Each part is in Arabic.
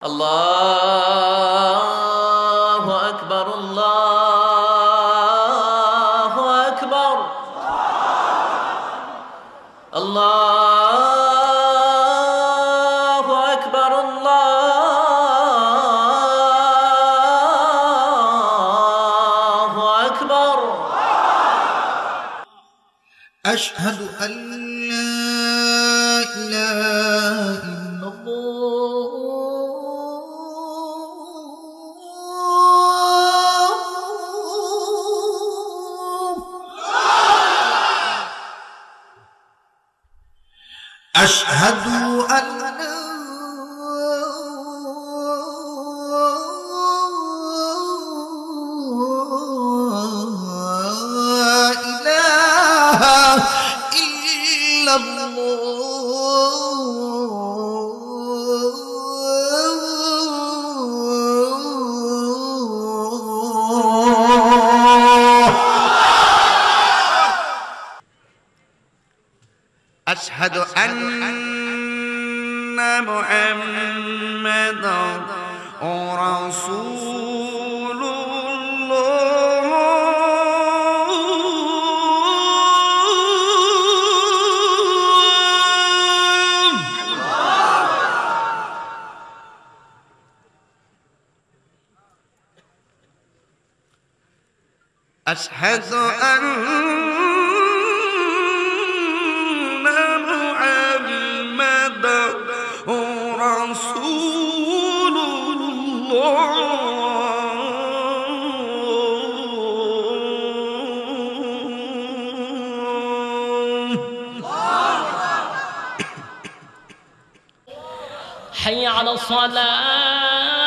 الله أكبر الله أكبر. الله أكبر الله أكبر. أشهد أن أشهد أن لا إله إلا الله أشهد أن محمدا رسول الله. أشهد أن حي على الصلاة.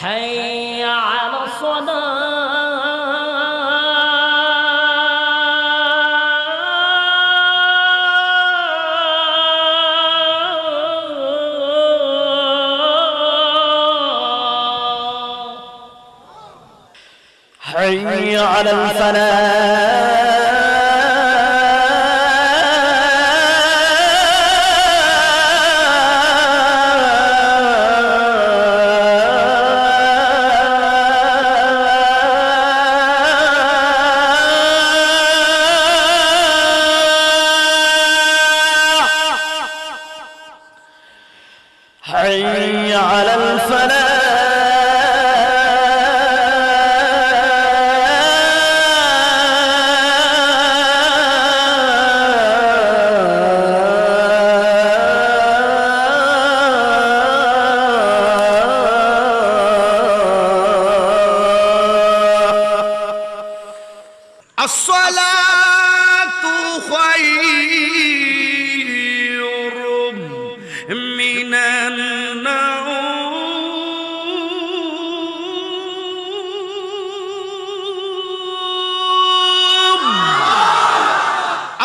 حي حي على الفلاح.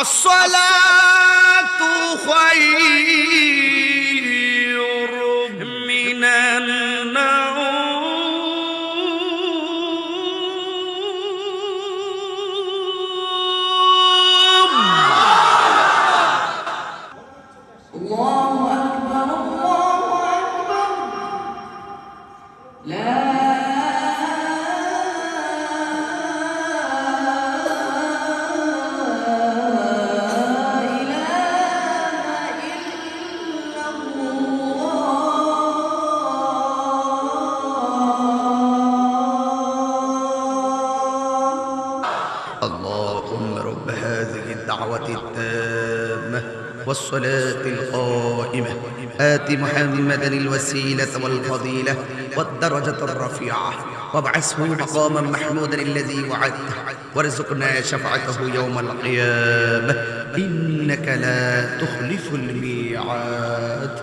الصلاة خير الدعوة التامة والصلاة القائمة. آت محمدا الوسيلة والفضيلة والدرجة الرفيعة. وابعثه مقاما محمودا الذي وعدته. وارزقنا شفعته يوم القيامة. إنك لا تخلف الميعاد.